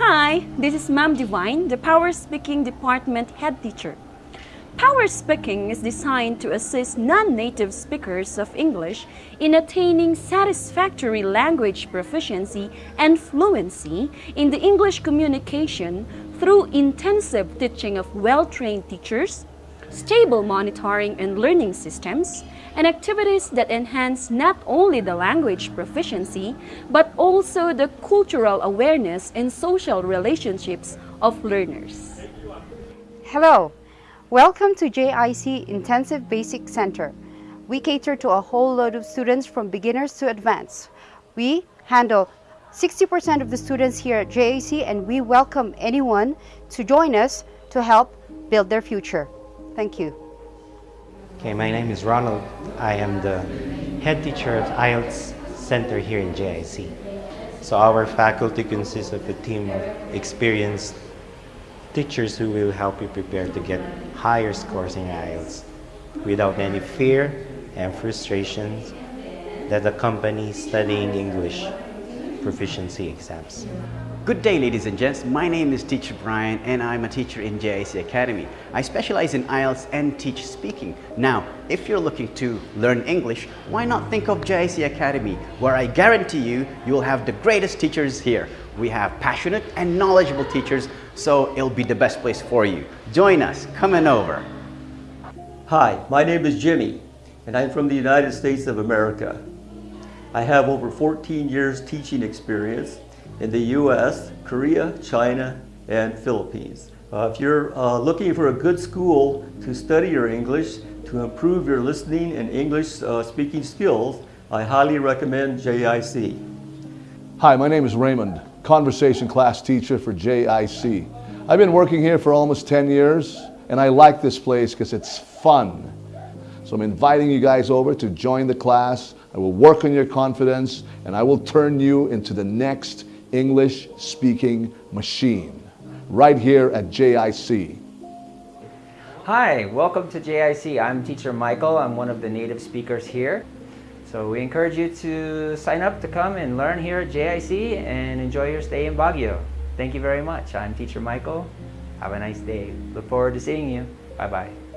Hi, this is Ma'am Divine, the Power Speaking Department Head Teacher. Power Speaking is designed to assist non-native speakers of English in attaining satisfactory language proficiency and fluency in the English communication through intensive teaching of well-trained teachers, stable monitoring and learning systems, and activities that enhance not only the language proficiency, but also the cultural awareness and social relationships of learners. Hello, welcome to JIC Intensive Basic Center. We cater to a whole load of students from beginners to advanced. We handle 60% of the students here at JIC and we welcome anyone to join us to help build their future. Thank you. Okay, my name is Ronald. I am the head teacher of IELTS Center here in JIC. So our faculty consists of a team of experienced teachers who will help you prepare to get higher scores in IELTS without any fear and frustrations that accompany studying English proficiency exams. Good day ladies and gents, my name is Teacher Brian and I'm a teacher in JIC Academy. I specialize in IELTS and teach speaking. Now, if you're looking to learn English, why not think of JIC Academy where I guarantee you, you will have the greatest teachers here. We have passionate and knowledgeable teachers, so it'll be the best place for you. Join us, come on over. Hi, my name is Jimmy and I'm from the United States of America. I have over 14 years teaching experience in the US, Korea, China, and Philippines. Uh, if you're uh, looking for a good school to study your English, to improve your listening and English uh, speaking skills, I highly recommend JIC. Hi, my name is Raymond, conversation class teacher for JIC. I've been working here for almost 10 years and I like this place because it's fun. So I'm inviting you guys over to join the class. I will work on your confidence and I will turn you into the next English speaking machine right here at JIC. Hi, welcome to JIC. I'm teacher Michael. I'm one of the native speakers here. So we encourage you to sign up to come and learn here at JIC and enjoy your stay in Baguio. Thank you very much. I'm teacher Michael. Have a nice day. Look forward to seeing you. Bye-bye.